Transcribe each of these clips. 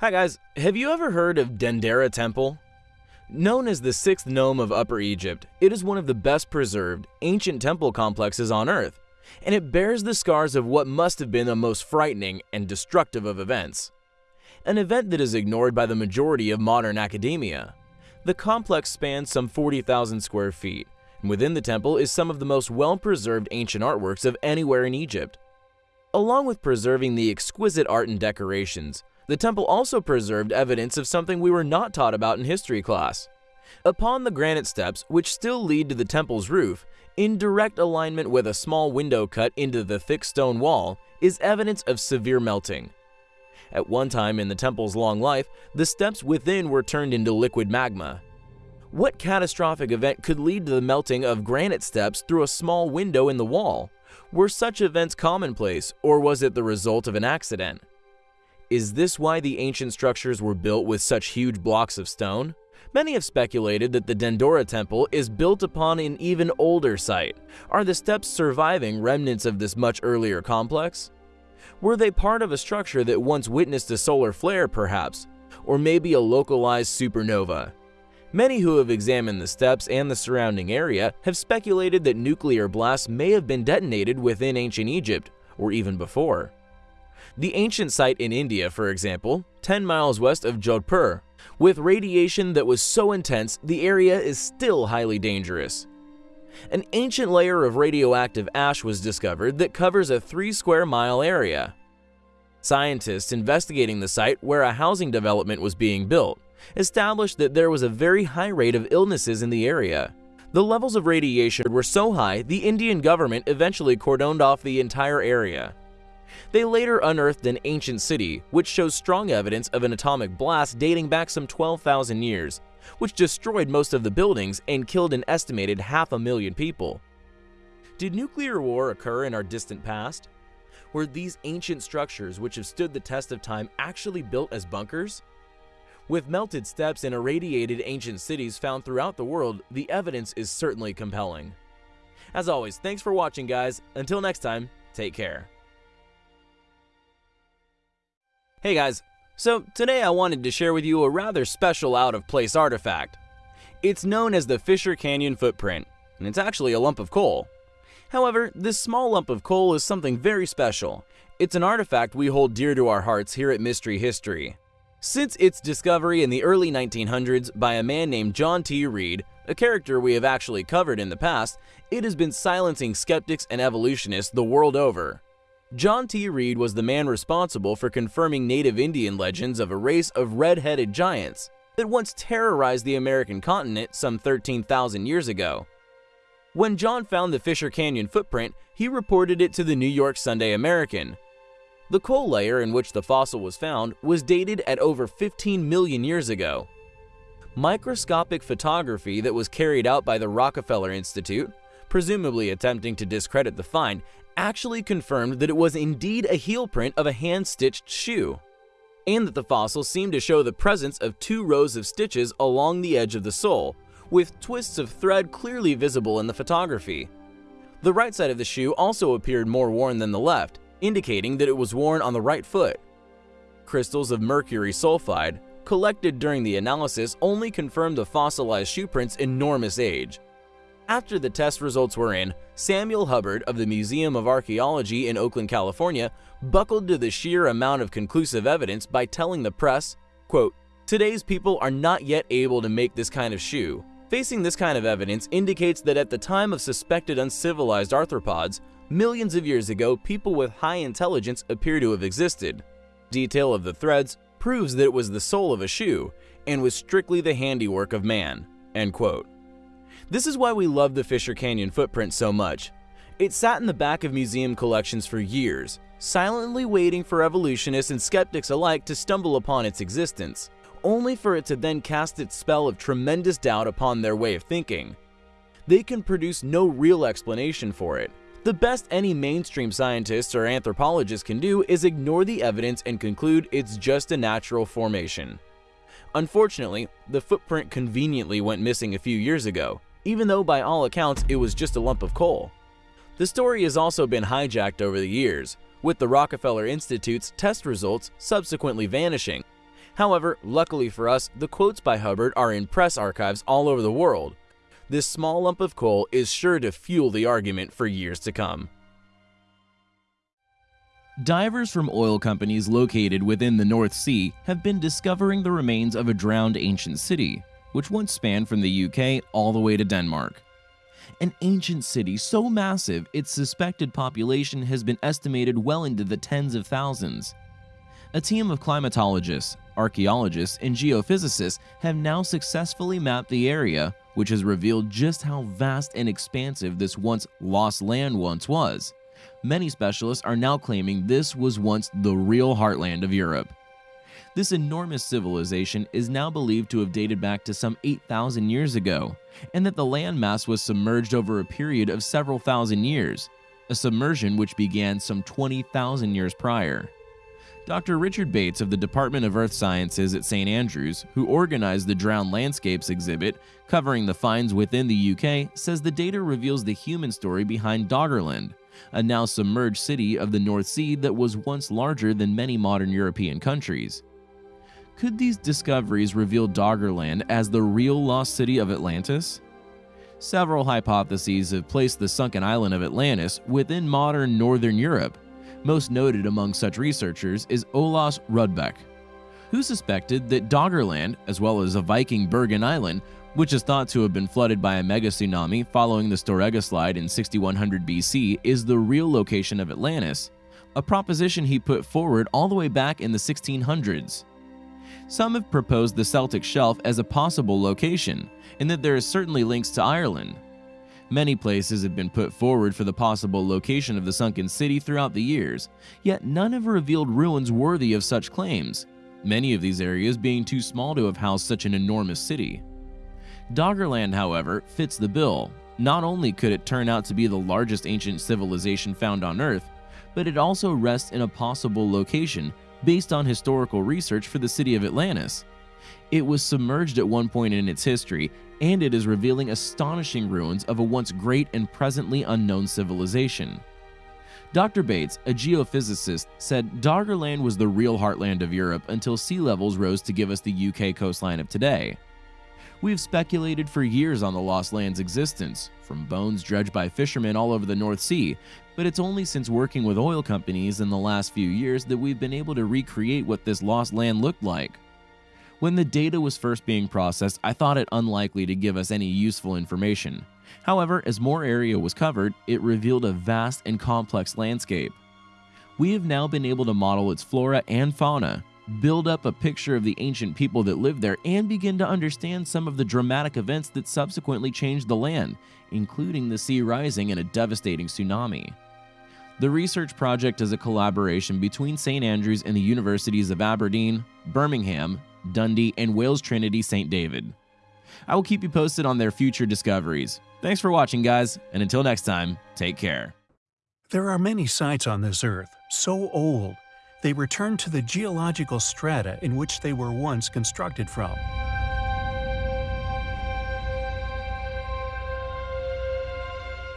Hi guys, have you ever heard of Dendera Temple? Known as the sixth nome of Upper Egypt, it is one of the best preserved, ancient temple complexes on Earth, and it bears the scars of what must have been the most frightening and destructive of events. An event that is ignored by the majority of modern academia. The complex spans some 40,000 square feet, and within the temple is some of the most well-preserved ancient artworks of anywhere in Egypt. Along with preserving the exquisite art and decorations, the temple also preserved evidence of something we were not taught about in history class. Upon the granite steps, which still lead to the temple's roof, in direct alignment with a small window cut into the thick stone wall, is evidence of severe melting. At one time in the temple's long life, the steps within were turned into liquid magma. What catastrophic event could lead to the melting of granite steps through a small window in the wall? Were such events commonplace, or was it the result of an accident? Is this why the ancient structures were built with such huge blocks of stone? Many have speculated that the Dendera temple is built upon an even older site. Are the steps surviving remnants of this much earlier complex? Were they part of a structure that once witnessed a solar flare, perhaps? Or maybe a localized supernova? Many who have examined the steps and the surrounding area have speculated that nuclear blasts may have been detonated within ancient Egypt, or even before. The ancient site in India, for example, 10 miles west of Jodhpur, with radiation that was so intense the area is still highly dangerous. An ancient layer of radioactive ash was discovered that covers a 3 square mile area. Scientists investigating the site where a housing development was being built established that there was a very high rate of illnesses in the area. The levels of radiation were so high the Indian government eventually cordoned off the entire area. They later unearthed an ancient city, which shows strong evidence of an atomic blast dating back some 12,000 years, which destroyed most of the buildings and killed an estimated half a million people. Did nuclear war occur in our distant past? Were these ancient structures which have stood the test of time actually built as bunkers? With melted steps and irradiated ancient cities found throughout the world, the evidence is certainly compelling. As always, thanks for watching guys. Until next time, take care. Hey guys, so today I wanted to share with you a rather special out-of-place artifact. It's known as the Fisher Canyon Footprint, and it's actually a lump of coal. However, this small lump of coal is something very special. It's an artifact we hold dear to our hearts here at Mystery History. Since its discovery in the early 1900s by a man named John T. Reed, a character we have actually covered in the past, it has been silencing skeptics and evolutionists the world over. John T. Reed was the man responsible for confirming native Indian legends of a race of red-headed giants that once terrorized the American continent some 13,000 years ago. When John found the Fisher Canyon footprint, he reported it to the New York Sunday American. The coal layer in which the fossil was found was dated at over 15 million years ago. Microscopic photography that was carried out by the Rockefeller Institute, presumably attempting to discredit the find, actually confirmed that it was indeed a heel print of a hand-stitched shoe, and that the fossil seemed to show the presence of two rows of stitches along the edge of the sole, with twists of thread clearly visible in the photography. The right side of the shoe also appeared more worn than the left, indicating that it was worn on the right foot. Crystals of mercury sulfide, collected during the analysis only confirmed the fossilized shoe print's enormous age, after the test results were in, Samuel Hubbard of the Museum of Archaeology in Oakland, California, buckled to the sheer amount of conclusive evidence by telling the press, quote, Today's people are not yet able to make this kind of shoe. Facing this kind of evidence indicates that at the time of suspected uncivilized arthropods, millions of years ago, people with high intelligence appear to have existed. Detail of the threads proves that it was the sole of a shoe and was strictly the handiwork of man. End quote. This is why we love the Fisher Canyon footprint so much. It sat in the back of museum collections for years, silently waiting for evolutionists and skeptics alike to stumble upon its existence, only for it to then cast its spell of tremendous doubt upon their way of thinking. They can produce no real explanation for it. The best any mainstream scientists or anthropologists can do is ignore the evidence and conclude it's just a natural formation. Unfortunately, the footprint conveniently went missing a few years ago, even though by all accounts it was just a lump of coal. The story has also been hijacked over the years, with the Rockefeller Institute's test results subsequently vanishing. However, luckily for us, the quotes by Hubbard are in press archives all over the world. This small lump of coal is sure to fuel the argument for years to come. Divers from oil companies located within the North Sea have been discovering the remains of a drowned ancient city, which once spanned from the UK all the way to Denmark. An ancient city so massive its suspected population has been estimated well into the tens of thousands. A team of climatologists, archaeologists, and geophysicists have now successfully mapped the area, which has revealed just how vast and expansive this once lost land once was. Many specialists are now claiming this was once the real heartland of Europe. This enormous civilization is now believed to have dated back to some 8,000 years ago, and that the landmass was submerged over a period of several thousand years, a submersion which began some 20,000 years prior. Dr. Richard Bates of the Department of Earth Sciences at St. Andrews, who organized the Drowned Landscapes exhibit covering the finds within the UK, says the data reveals the human story behind Doggerland, a now submerged city of the North Sea that was once larger than many modern European countries. Could these discoveries reveal Doggerland as the real lost city of Atlantis? Several hypotheses have placed the sunken island of Atlantis within modern northern Europe. Most noted among such researchers is Olaus Rudbeck, who suspected that Doggerland, as well as a Viking Bergen Island, which is thought to have been flooded by a mega tsunami following the Storegga slide in 6100 BC, is the real location of Atlantis, a proposition he put forward all the way back in the 1600s. Some have proposed the Celtic Shelf as a possible location, and that there is certainly links to Ireland. Many places have been put forward for the possible location of the sunken city throughout the years, yet none have revealed ruins worthy of such claims, many of these areas being too small to have housed such an enormous city. Doggerland, however, fits the bill. Not only could it turn out to be the largest ancient civilization found on Earth, but it also rests in a possible location based on historical research for the city of Atlantis. It was submerged at one point in its history, and it is revealing astonishing ruins of a once great and presently unknown civilization. Dr. Bates, a geophysicist, said Doggerland was the real heartland of Europe until sea levels rose to give us the UK coastline of today. We've speculated for years on the lost land's existence, from bones dredged by fishermen all over the North Sea, but it's only since working with oil companies in the last few years that we've been able to recreate what this lost land looked like. When the data was first being processed, I thought it unlikely to give us any useful information. However, as more area was covered, it revealed a vast and complex landscape. We have now been able to model its flora and fauna, build up a picture of the ancient people that lived there, and begin to understand some of the dramatic events that subsequently changed the land, including the sea rising and a devastating tsunami. The research project is a collaboration between St. Andrews and the universities of Aberdeen, Birmingham, Dundee, and Wales Trinity St. David. I will keep you posted on their future discoveries. Thanks for watching, guys, and until next time, take care. There are many sites on this Earth so old they return to the geological strata in which they were once constructed from.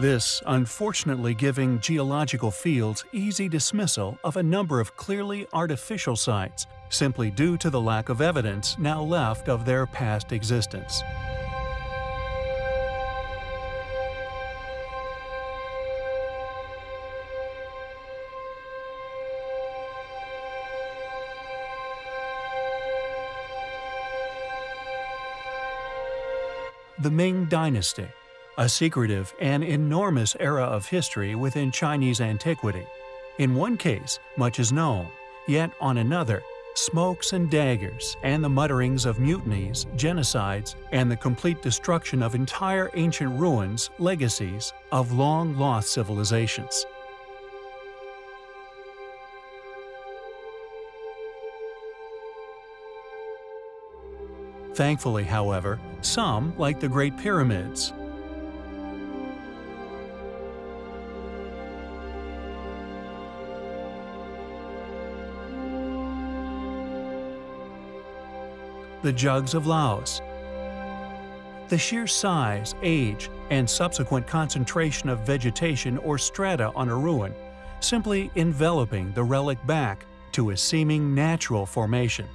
This, unfortunately giving geological fields easy dismissal of a number of clearly artificial sites, simply due to the lack of evidence now left of their past existence. The Ming Dynasty, a secretive and enormous era of history within Chinese antiquity. In one case, much is known, yet on another, smokes and daggers, and the mutterings of mutinies, genocides, and the complete destruction of entire ancient ruins, legacies of long-lost civilizations. Thankfully, however, some, like the Great Pyramids, the jugs of Laos. The sheer size, age, and subsequent concentration of vegetation or strata on a ruin, simply enveloping the relic back to a seeming natural formation.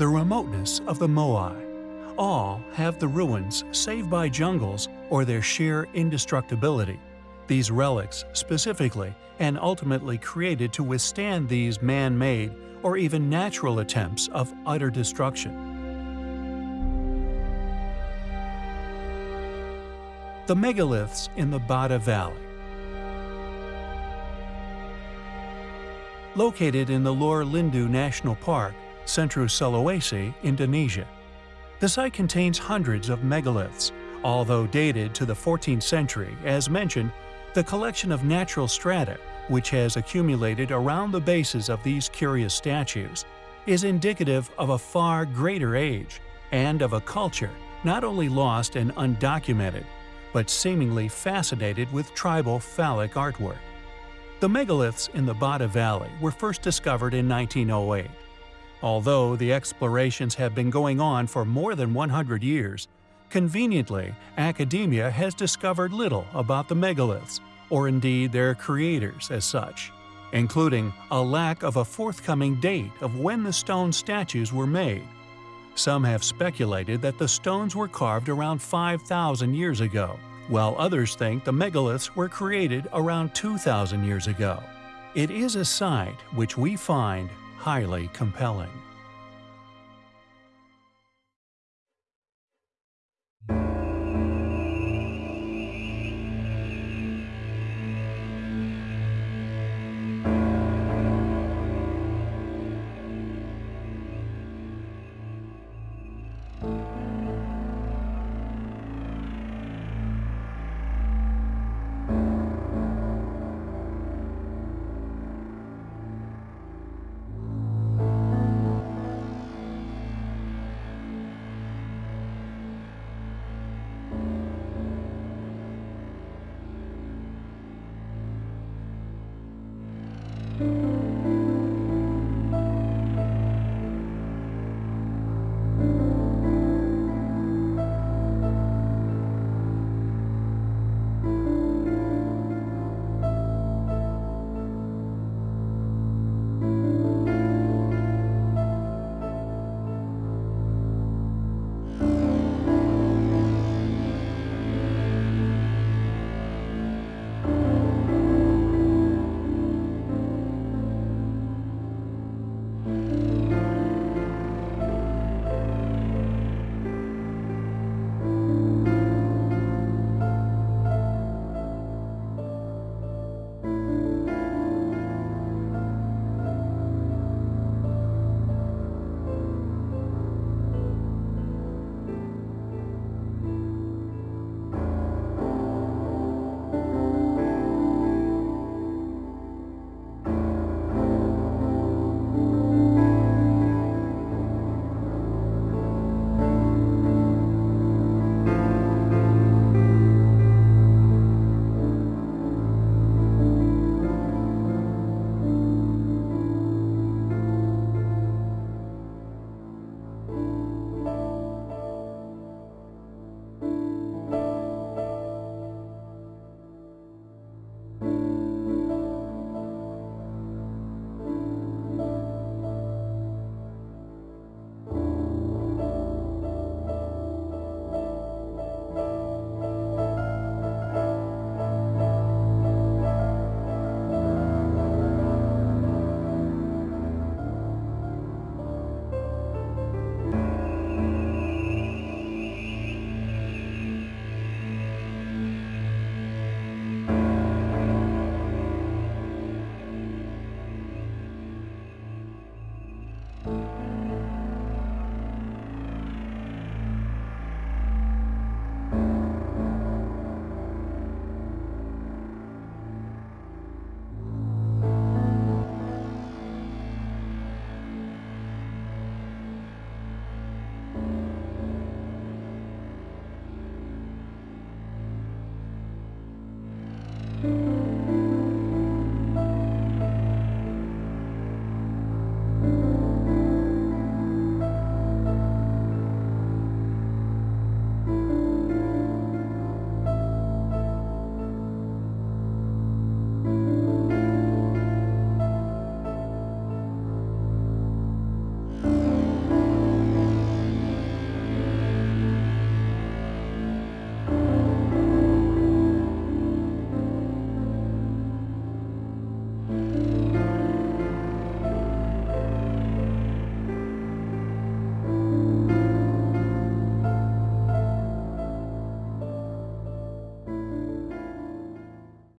the remoteness of the Moai. All have the ruins saved by jungles or their sheer indestructibility. These relics, specifically and ultimately created to withstand these man-made or even natural attempts of utter destruction. The megaliths in the Bada Valley Located in the Lore Lindu National Park, Central Sulawesi, Indonesia. The site contains hundreds of megaliths, although dated to the 14th century, as mentioned, the collection of natural strata, which has accumulated around the bases of these curious statues, is indicative of a far greater age and of a culture not only lost and undocumented, but seemingly fascinated with tribal phallic artwork. The megaliths in the Bada Valley were first discovered in 1908. Although the explorations have been going on for more than 100 years, conveniently, academia has discovered little about the megaliths, or indeed their creators as such, including a lack of a forthcoming date of when the stone statues were made. Some have speculated that the stones were carved around 5,000 years ago, while others think the megaliths were created around 2,000 years ago. It is a site which we find highly compelling.